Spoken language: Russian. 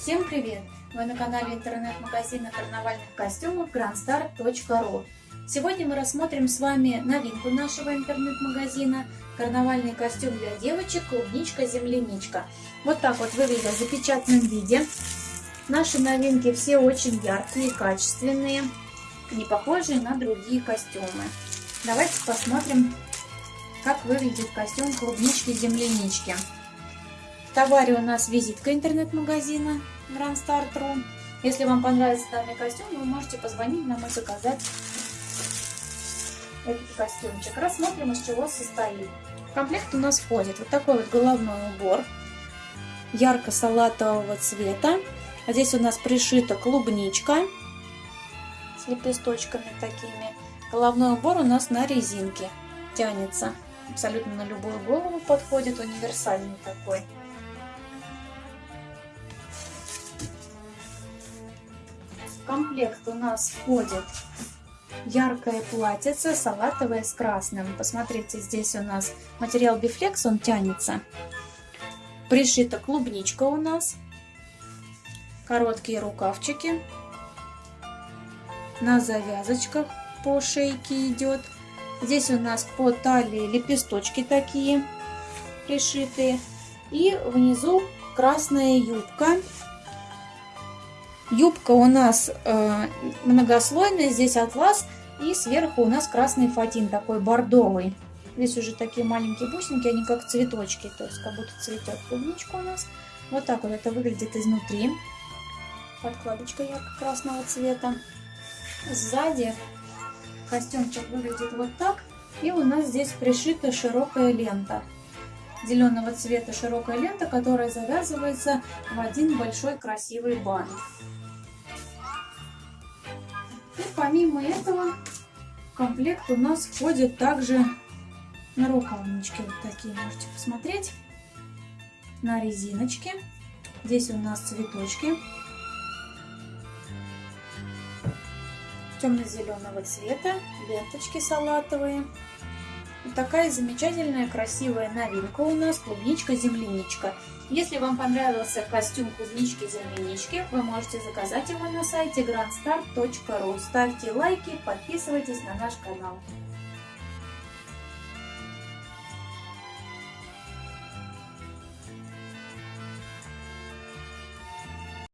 Всем привет! Вы на канале интернет-магазина карнавальных костюмов grandstar.ru Сегодня мы рассмотрим с вами новинку нашего интернет-магазина. Карнавальный костюм для девочек клубничка-земляничка Вот так вот выглядит в запечатанном виде. Наши новинки все очень яркие качественные Не похожие на другие костюмы. Давайте посмотрим, как выглядит костюм клубнички-землянички товаре у нас визитка интернет-магазина Grand Start.ru. Если вам понравится данный костюм, вы можете позвонить нам и заказать этот костюмчик. Рассмотрим, из чего состоит. В комплект у нас входит вот такой вот головной убор ярко-салатового цвета. А здесь у нас пришита клубничка с лепесточками такими. Головной убор у нас на резинке тянется. Абсолютно на любую голову подходит, универсальный такой. Комплект у нас входит яркое платьице, салатовое с красным. Посмотрите, здесь у нас материал бифлекс, он тянется. Пришита клубничка у нас. Короткие рукавчики. На завязочках по шейке идет. Здесь у нас по талии лепесточки такие пришитые. И внизу красная юбка Юбка у нас э, многослойная, здесь атлас, и сверху у нас красный фатин, такой бордовый. Здесь уже такие маленькие бусинки, они как цветочки, то есть как будто цветет клубничка у нас. Вот так вот это выглядит изнутри. Подкладочка ярко-красного цвета. Сзади костюмчик выглядит вот так. И у нас здесь пришита широкая лента. Зеленого цвета широкая лента, которая завязывается в один большой красивый бант. Помимо этого в комплект у нас входит также на рукавнички вот такие, можете посмотреть, на резиночке. Здесь у нас цветочки темно-зеленого цвета, ленточки салатовые. Такая замечательная, красивая новинка у нас клубничка-земляничка. Если вам понравился костюм клубнички-землянички, вы можете заказать его на сайте grandstar.ru. Ставьте лайки, подписывайтесь на наш канал.